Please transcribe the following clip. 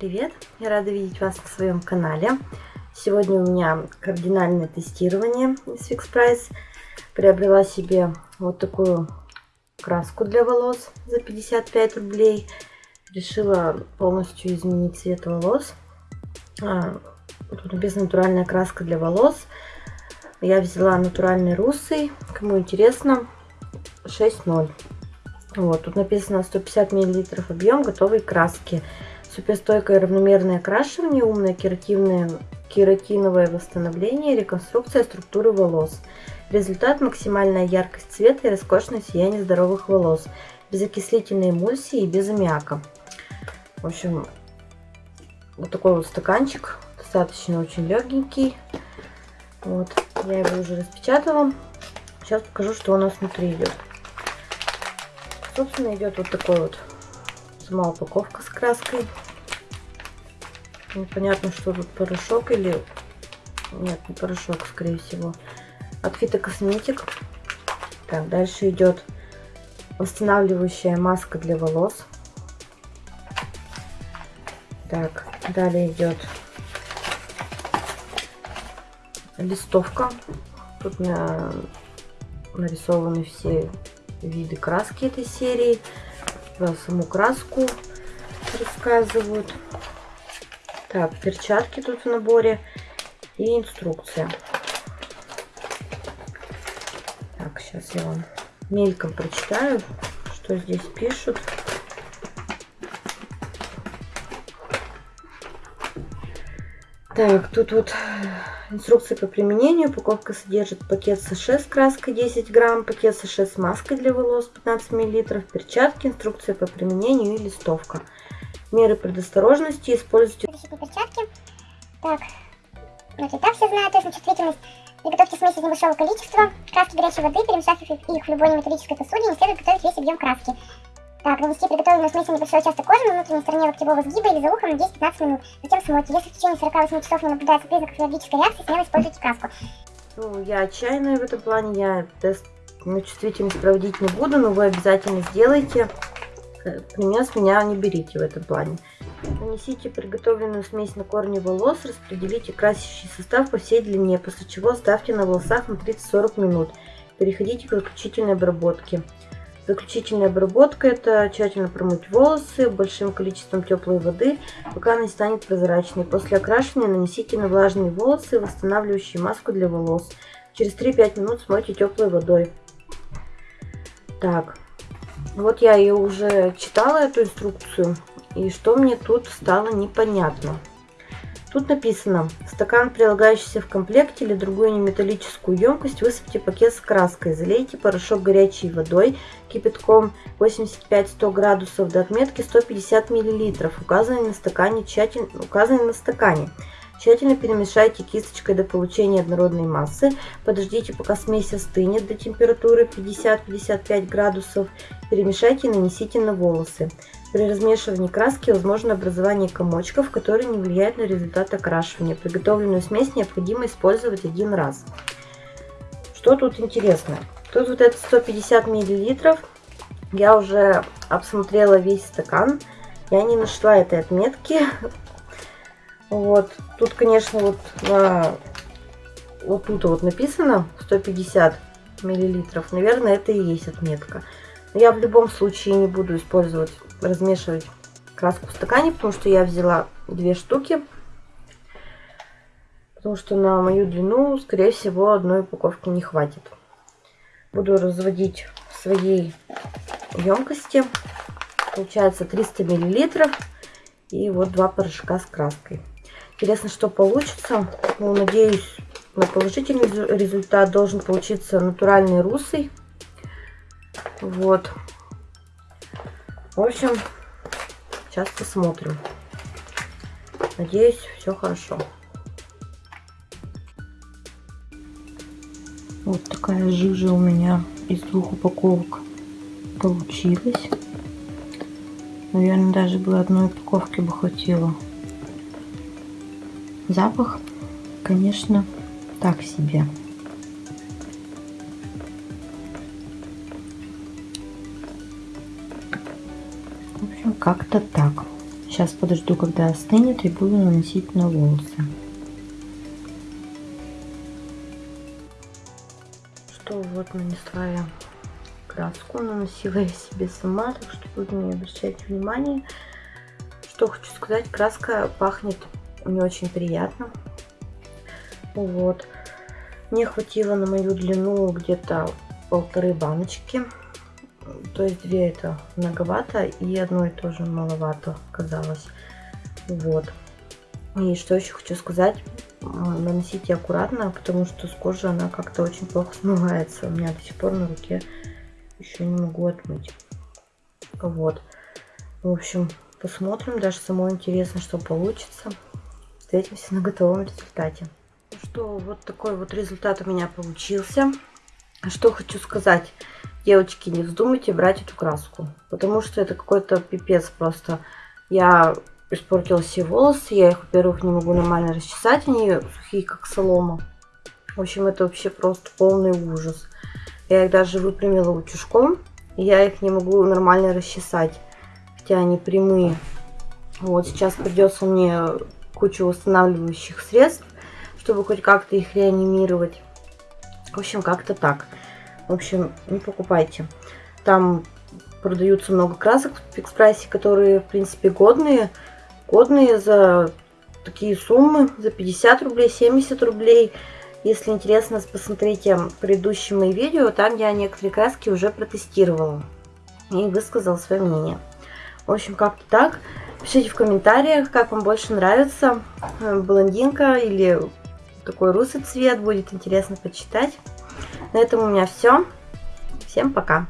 Привет! Я рада видеть вас на своем канале. Сегодня у меня кардинальное тестирование из Fix Price. Приобрела себе вот такую краску для волос за 55 рублей. Решила полностью изменить цвет волос. А, тут написано натуральная краска для волос. Я взяла натуральный русый. Кому интересно, 6.0. Вот, тут написано 150 мл объем готовой краски. Суперстойкое равномерное окрашивание, умное керативное, кератиновое восстановление, реконструкция структуры волос. Результат – максимальная яркость цвета и роскошное сияние здоровых волос. Без окислительной эмульсии и без аммиака. В общем, вот такой вот стаканчик. Достаточно очень легенький. Вот, я его уже распечатала. Сейчас покажу, что у нас внутри идет. Собственно, идет вот такой вот сама упаковка с краской. Непонятно, что тут порошок или... Нет, не порошок, скорее всего. От фитокосметик. Так, дальше идет восстанавливающая маска для волос. Так, далее идет листовка. Тут на... нарисованы все виды краски этой серии про саму краску рассказывают. Так, перчатки тут в наборе и инструкция. Так, сейчас я вам мельком прочитаю, что здесь пишут. Так, тут вот инструкция по применению. Упаковка содержит пакет США с краской 10 грамм, пакет США с маской для волос 15 миллилитров, перчатки, инструкция по применению и листовка. Меры предосторожности. Используйте перчатки. Так, ну так все знают, точно чувствительность. Приготовьте смесь из небольшого количества. Краски горячей воды, перемешав их в любой металлической посуде, не следует готовить весь объем краски. Так, нанести приготовленную смесь на небольшой участок кожи на внутренней стороне локтевого сгиба или за ухом на 10-15 минут. Затем смойте. Если в течение 48 часов не наблюдается признаков аллергической реакции, смело используйте краску. Ну, я отчаянная в этом плане, я тест на чувствительность проводить не буду, но вы обязательно сделайте. Пример с меня не берите в этом плане. Нанесите приготовленную смесь на корни волос, распределите красящий состав по всей длине, после чего оставьте на волосах на 30-40 минут. Переходите к заключительной обработке. Заключительная обработка – это тщательно промыть волосы большим количеством теплой воды, пока она не станет прозрачной. После окрашивания нанесите на влажные волосы восстанавливающую маску для волос. Через 3-5 минут смойте теплой водой. Так, вот я ее уже читала, эту инструкцию, и что мне тут стало непонятно. Тут написано, стакан, прилагающийся в комплекте или другую неметаллическую емкость, высыпьте пакет с краской, залейте порошок горячей водой, кипятком 85-100 градусов до отметки 150 мл, указанной на стакане, тщательно, указанной на стакане. Тщательно перемешайте кисточкой до получения однородной массы. Подождите, пока смесь остынет до температуры 50-55 градусов. Перемешайте и нанесите на волосы. При размешивании краски возможно образование комочков, которые не влияют на результат окрашивания. Приготовленную смесь необходимо использовать один раз. Что тут интересно? Тут вот это 150 миллилитров. Я уже обсмотрела весь стакан. Я не нашла этой отметки. Вот. Тут, конечно, вот на вот тут вот написано 150 миллилитров. Наверное, это и есть отметка. Но я в любом случае не буду использовать размешивать краску в стакане, потому что я взяла две штуки. Потому что на мою длину, скорее всего, одной упаковки не хватит. Буду разводить в своей емкости. Получается 300 миллилитров. И вот два порошка с краской. Интересно, что получится. Ну, надеюсь, на положительный результат должен получиться натуральный русый. Вот. В общем, сейчас посмотрим. Надеюсь, все хорошо. Вот такая жижа у меня из двух упаковок получилась. Наверное, даже бы одной упаковки бы хватило. Запах, конечно, так себе. В общем, как-то так. Сейчас подожду, когда остынет, и буду наносить на волосы. Что вот нанесла я краску, наносила я себе сама, так что тут не обращайте внимания. Что хочу сказать, краска пахнет не очень приятно. Вот. Мне хватило на мою длину где-то полторы баночки. То есть две это многовато, и одной тоже маловато казалось. Вот. И что еще хочу сказать, наносите аккуратно, потому что с кожи она как-то очень плохо смывается. У меня до сих пор на руке еще не могу отмыть. Вот. В общем, посмотрим. Даже самой интересно, что получится. Встретимся на готовом результате. Ну что, вот такой вот результат у меня получился. Что хочу сказать. Девочки, не вздумайте брать эту краску. Потому что это какой-то пипец просто. Я испортила все волосы. Я их, во-первых, не могу нормально расчесать. Они сухие, как солома. В общем, это вообще просто полный ужас. Я их даже выпрямила утюжком. Я их не могу нормально расчесать. Хотя они прямые. Вот сейчас придется мне кучу восстанавливающих средств, чтобы хоть как-то их реанимировать. В общем, как-то так. В общем, не покупайте. Там продаются много красок в Фикс которые, в принципе, годные. Годные за такие суммы, за 50 рублей, 70 рублей. Если интересно, посмотрите предыдущие мои видео, там я некоторые краски уже протестировала и высказала свое мнение. В общем, как-то так. Пишите в комментариях, как вам больше нравится, э, блондинка или такой русый цвет, будет интересно почитать. На этом у меня все. Всем пока!